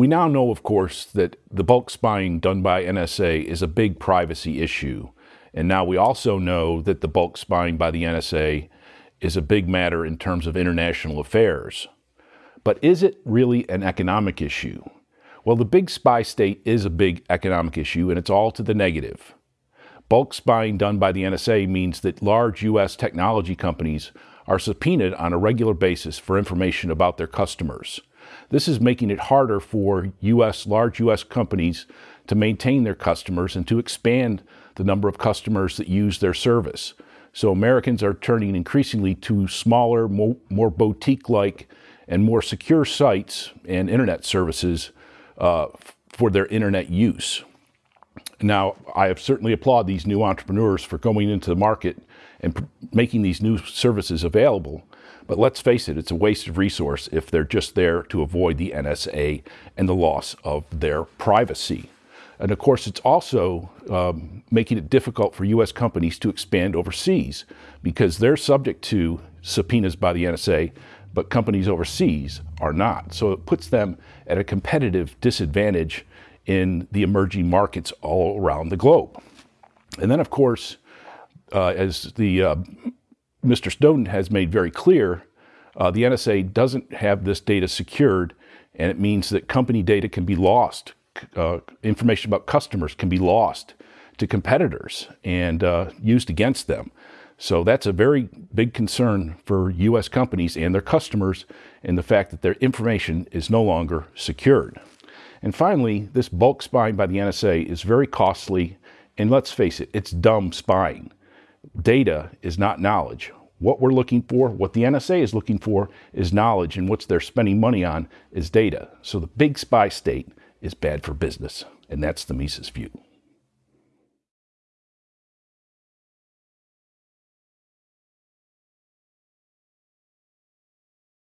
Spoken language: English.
We now know, of course, that the bulk spying done by NSA is a big privacy issue. And now we also know that the bulk spying by the NSA is a big matter in terms of international affairs. But is it really an economic issue? Well, the big spy state is a big economic issue, and it's all to the negative. Bulk spying done by the NSA means that large U.S. technology companies are subpoenaed on a regular basis for information about their customers. This is making it harder for US, large US companies to maintain their customers and to expand the number of customers that use their service. So Americans are turning increasingly to smaller, more, more boutique-like and more secure sites and internet services uh, for their internet use. Now, I have certainly applaud these new entrepreneurs for going into the market and making these new services available. But let's face it, it's a waste of resource if they're just there to avoid the NSA and the loss of their privacy. And of course, it's also um, making it difficult for U.S. companies to expand overseas because they're subject to subpoenas by the NSA, but companies overseas are not. So it puts them at a competitive disadvantage in the emerging markets all around the globe. And then, of course, uh, as the uh, Mr. Snowden has made very clear, uh, the NSA doesn't have this data secured, and it means that company data can be lost. Uh, information about customers can be lost to competitors and uh, used against them. So that's a very big concern for U.S. companies and their customers in the fact that their information is no longer secured. And finally, this bulk spying by the NSA is very costly, and let's face it, it's dumb spying. Data is not knowledge. What we're looking for, what the NSA is looking for, is knowledge, and what they're spending money on is data. So the big spy state is bad for business, and that's the Mises view.